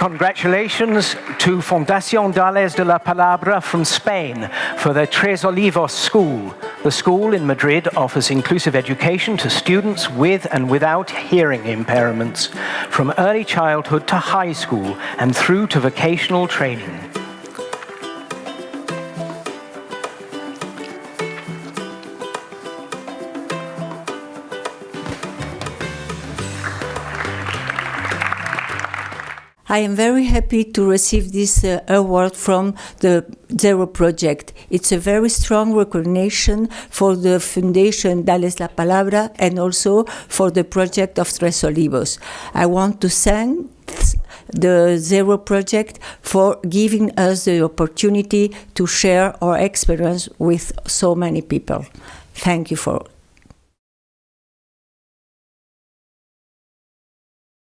Congratulations to Fundación Dales de la Palabra from Spain for their Tres Olivos School. The school in Madrid offers inclusive education to students with and without hearing impairments, from early childhood to high school and through to vocational training. I am very happy to receive this uh, award from the Zero Project. It's a very strong recognition for the Foundation Dales la Palabra and also for the project of Tres Olivos. I want to thank the Zero Project for giving us the opportunity to share our experience with so many people. Thank you for